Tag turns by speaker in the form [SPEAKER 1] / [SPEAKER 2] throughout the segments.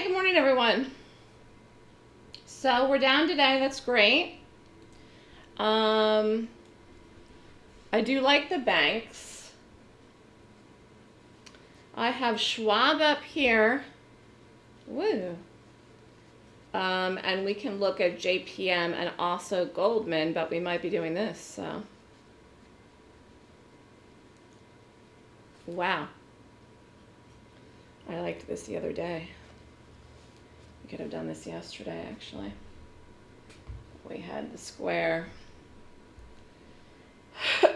[SPEAKER 1] Good morning, everyone. So we're down today. That's great. Um, I do like the banks. I have Schwab up here. Woo. Um, and we can look at JPM and also Goldman, but we might be doing this, so. Wow. I liked this the other day. Could have done this yesterday, actually. We had the square.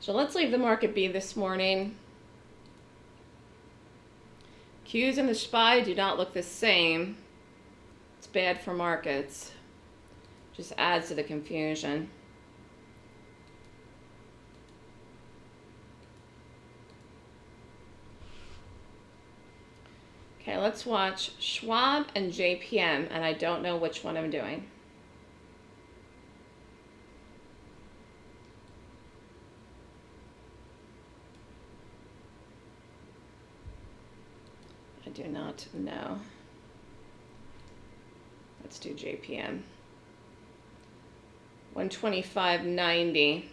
[SPEAKER 1] so let's leave the market be this morning. Qs and the SPY do not look the same. It's bad for markets. Just adds to the confusion. Okay, let's watch Schwab and JPM, and I don't know which one I'm doing. I do not know. Let's do JPM. 125.90.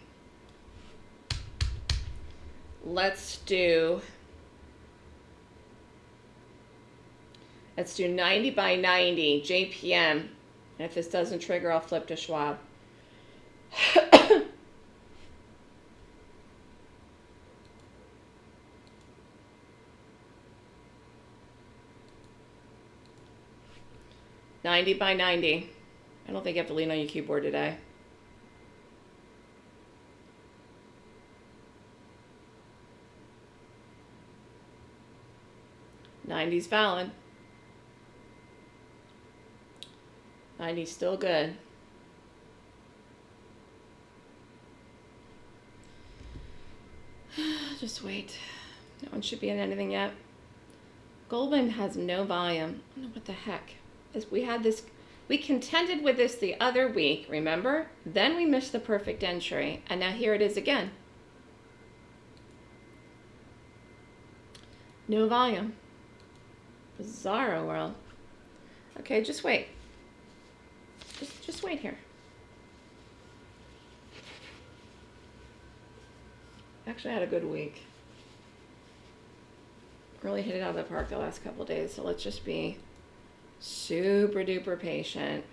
[SPEAKER 1] Let's do Let's do 90 by 90, JPM. And if this doesn't trigger, I'll flip to Schwab. Ninety by ninety. I don't think you have to lean on your keyboard today. Ninety's valid. 90 still good. Just wait. No one should be in anything yet. Goldman has no volume. What the heck. We had this, we contended with this the other week, remember? Then we missed the perfect entry, and now here it is again. No volume. Bizarro world. Okay, just wait. Just, just wait here. Actually, I had a good week. Really hit it out of the park the last couple days, so let's just be super duper patient.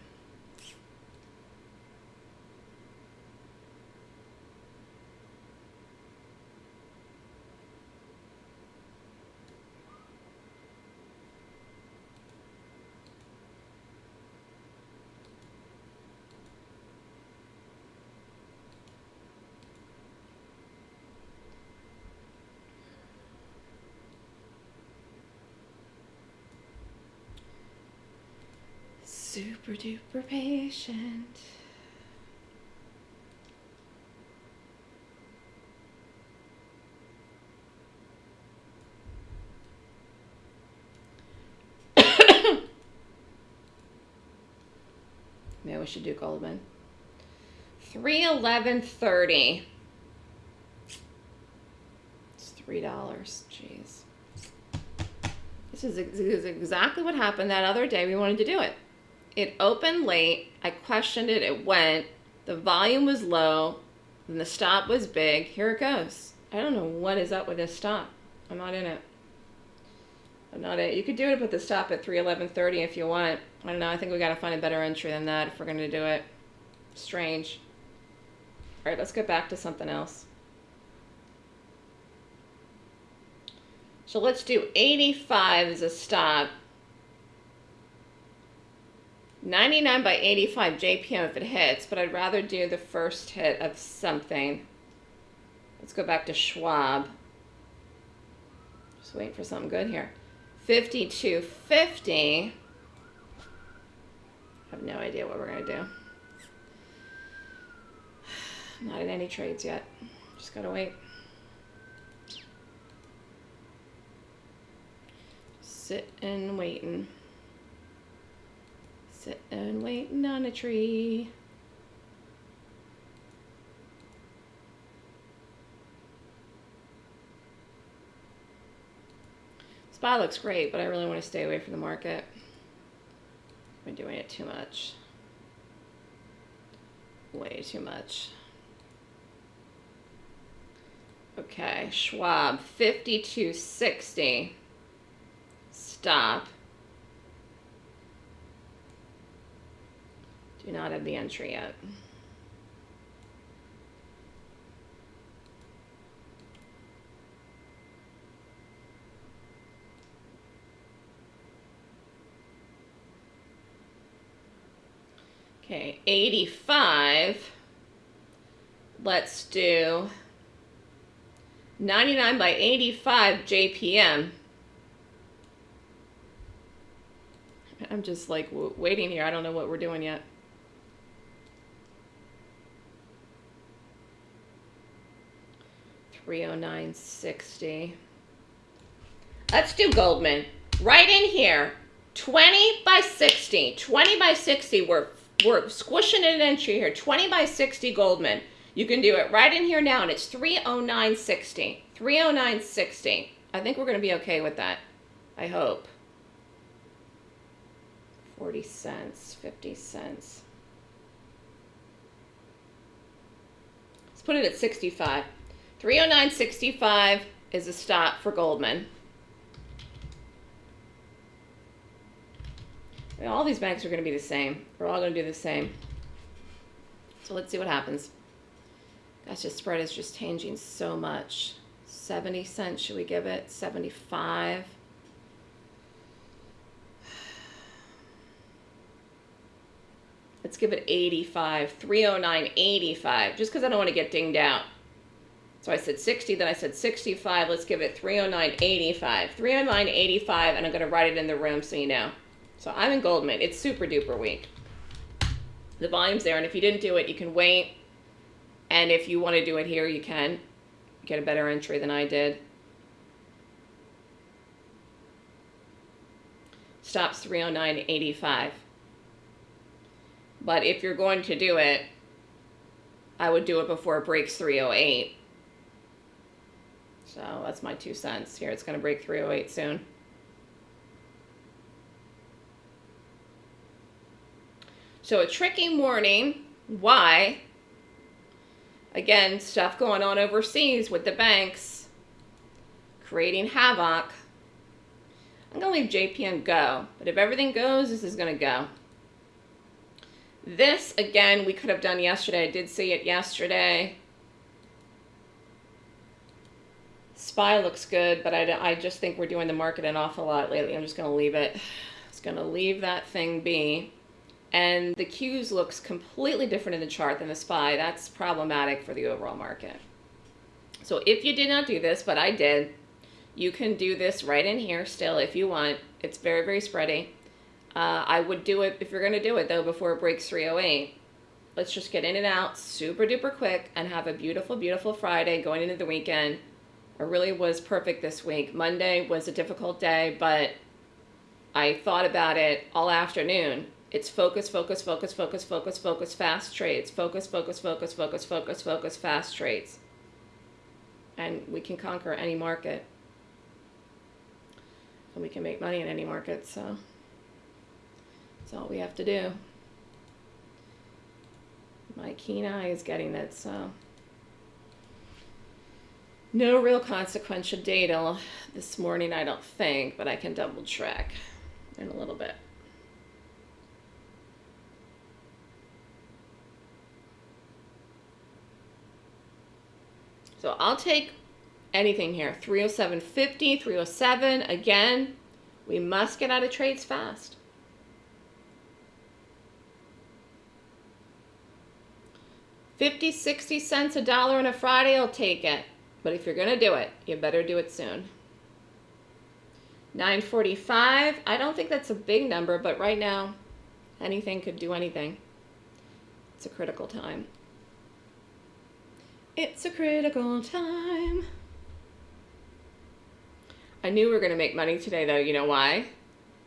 [SPEAKER 1] Super duper patient. Maybe we should do Goldman. 311.30. It's $3. Jeez. This is, this is exactly what happened that other day we wanted to do it. It opened late. I questioned it. It went. The volume was low. And the stop was big. Here it goes. I don't know what is up with this stop. I'm not in it. I'm not it. You could do it with the stop at 311.30 if you want. I don't know. I think we got to find a better entry than that if we're going to do it. Strange. All right, let's get back to something else. So let's do 85 as a stop. 99 by 85 JPM if it hits, but I'd rather do the first hit of something. Let's go back to Schwab. Just waiting for something good here. 5250. I have no idea what we're going to do. Not in any trades yet. Just got to wait. Sitting, waiting. Sitting, waiting on a tree. SPY looks great, but I really want to stay away from the market. I'm doing it too much. Way too much. Okay, Schwab, 5260. Stop. Do not have the entry yet. Okay, 85. Let's do 99 by 85 JPM. I'm just like waiting here. I don't know what we're doing yet. Three oh nine sixty. Let's do Goldman. Right in here. 20 by 60. 20 by 60. We're, we're squishing an entry here. 20 by 60 Goldman. You can do it right in here now, and it's 309.60. 309.60. I think we're going to be okay with that. I hope. 40 cents, 50 cents. Let's put it at 65. 309.65 is a stop for Goldman. All these banks are going to be the same. We're all going to do the same. So let's see what happens. Gosh, the spread is just changing so much. 70 cents, should we give it? 75. Let's give it 85, 309.85, just because I don't want to get dinged out. So I said 60, then I said 65. Let's give it 309.85. 309.85, and I'm going to write it in the room so you know. So I'm in Goldman. It's super duper weak. The volume's there, and if you didn't do it, you can wait and if you want to do it here, you can get a better entry than I did. Stops 309.85. But if you're going to do it, I would do it before it breaks 308. So that's my two cents. Here, it's going to break 308 soon. So a tricky morning. Why? again, stuff going on overseas with the banks, creating havoc. I'm going to leave JPM go, but if everything goes, this is going to go. This, again, we could have done yesterday. I did see it yesterday. SPY looks good, but I, I just think we're doing the market an awful lot lately. I'm just going to leave it. It's going to leave that thing be and the Qs looks completely different in the chart than the SPY. That's problematic for the overall market. So if you did not do this, but I did, you can do this right in here still if you want. It's very, very spready. Uh, I would do it, if you're going to do it though, before it breaks 308. Let's just get in and out super duper quick and have a beautiful, beautiful Friday going into the weekend. It really was perfect this week. Monday was a difficult day, but I thought about it all afternoon it's focus, focus, focus, focus, focus, focus, fast trades. Focus, focus, focus, focus, focus, focus, fast trades. And we can conquer any market. And we can make money in any market, so that's all we have to do. My keen eye is getting it, so. No real consequential data this morning, I don't think, but I can double check in a little bit. So I'll take anything here. 307.50, 307. Again, we must get out of trades fast. Fifty, sixty cents a dollar on a Friday, I'll take it. But if you're going to do it, you better do it soon. 945, I don't think that's a big number, but right now, anything could do anything. It's a critical time. It's a critical time. I knew we were going to make money today, though. You know why?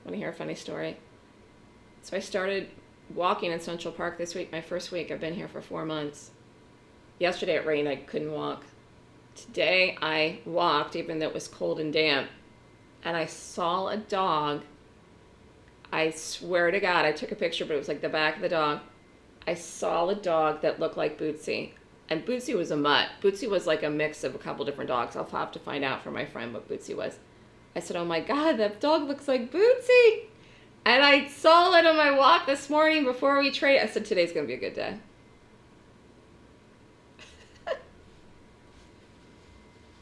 [SPEAKER 1] Want to hear a funny story? So I started walking in Central Park this week, my first week. I've been here for four months. Yesterday it rained. I couldn't walk. Today I walked, even though it was cold and damp. and I saw a dog. I swear to God, I took a picture, but it was like the back of the dog. I saw a dog that looked like Bootsy. And Bootsy was a mutt. Bootsy was like a mix of a couple different dogs. I'll have to find out from my friend what Bootsy was. I said, Oh my God, that dog looks like Bootsy. And I saw it on my walk this morning before we trade. I said, Today's going to be a good day.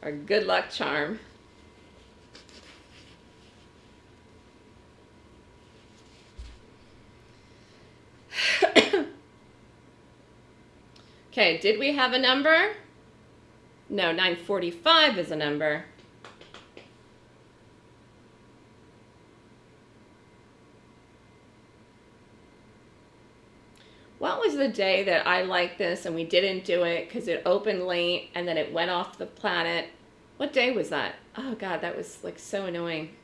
[SPEAKER 1] Our good luck charm. okay, did we have a number? No, 945 is a number. What was the day that I liked this and we didn't do it because it opened late and then it went off the planet? What day was that? Oh God, that was like so annoying.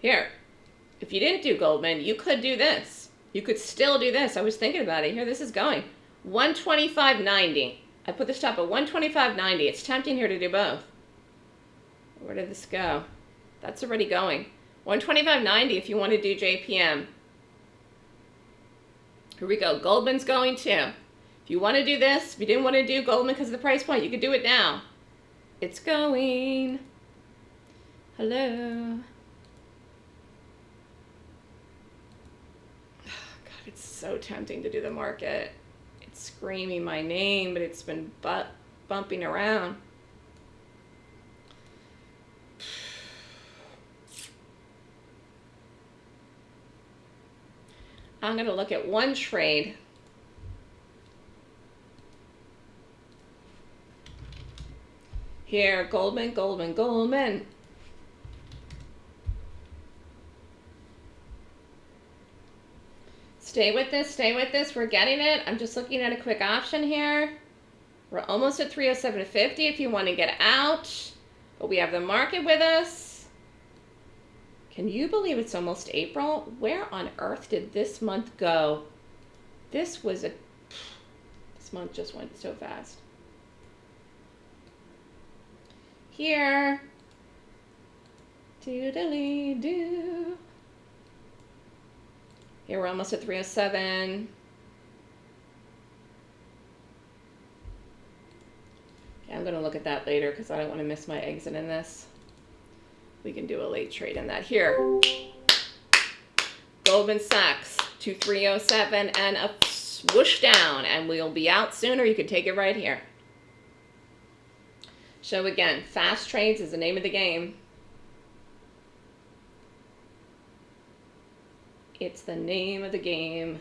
[SPEAKER 1] Here, if you didn't do Goldman, you could do this. You could still do this. I was thinking about it. Here, this is going. 125.90. I put the stop at 125.90. It's tempting here to do both. Where did this go? That's already going. 125.90 if you want to do JPM. Here we go. Goldman's going too. If you want to do this, if you didn't want to do Goldman because of the price point, you could do it now. It's going. Hello. God, it's so tempting to do the market. It's screaming my name, but it's been butt bumping around. I'm going to look at one trade. Here, Goldman, Goldman, Goldman. Stay with this, stay with this. We're getting it. I'm just looking at a quick option here. We're almost at 307.50 if you want to get out. But we have the market with us. Can you believe it's almost April? Where on earth did this month go? This was a, this month just went so fast. Here, doodly doo. Here we're almost at 307. Okay, I'm gonna look at that later because I don't want to miss my exit in this we can do a late trade in that here. Goldman Sachs to 307 and a swoosh down and we'll be out sooner. You can take it right here. So again, fast trades is the name of the game. It's the name of the game.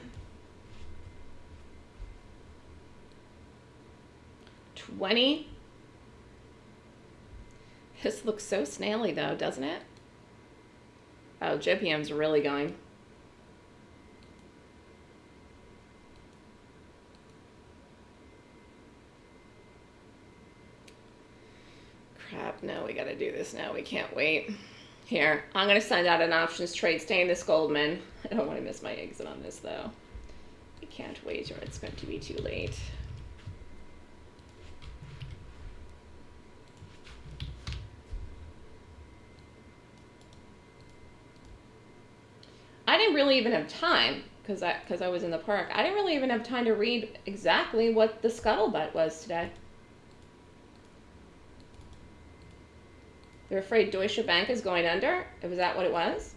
[SPEAKER 1] 20 this looks so snaily though, doesn't it? Oh, JPM's really going. Crap, no, we gotta do this now. We can't wait. Here, I'm gonna send out an options trade staying this Goldman. I don't wanna miss my exit on this though. I can't wait or it's going to be too late. I didn't really even have time because I because I was in the park. I didn't really even have time to read exactly what the scuttlebutt was today. They're afraid Deutsche Bank is going under. Was that what it was?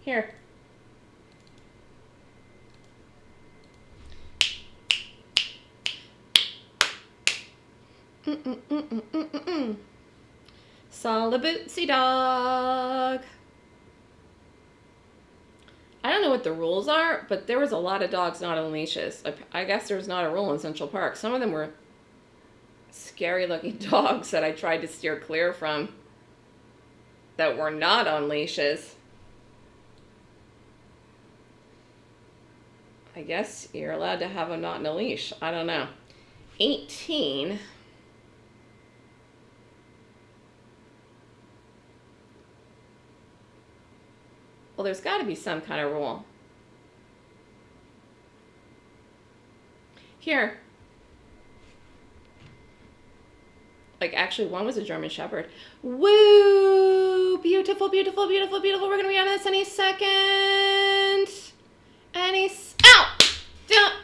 [SPEAKER 1] Here. Mm -mm -mm dog. I don't know what the rules are, but there was a lot of dogs not on leashes. I, I guess there's not a rule in Central Park. Some of them were scary looking dogs that I tried to steer clear from that were not on leashes. I guess you're allowed to have them not in a leash. I don't know. 18. Well, there's got to be some kind of rule. Here. Like, actually, one was a German Shepherd. Woo! Beautiful, beautiful, beautiful, beautiful. We're going to be on this any second. Any. Ow! Don't.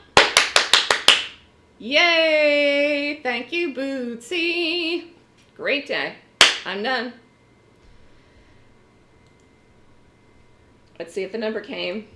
[SPEAKER 1] Yay! Thank you, Bootsy. Great day. I'm done. Let's see if the number came.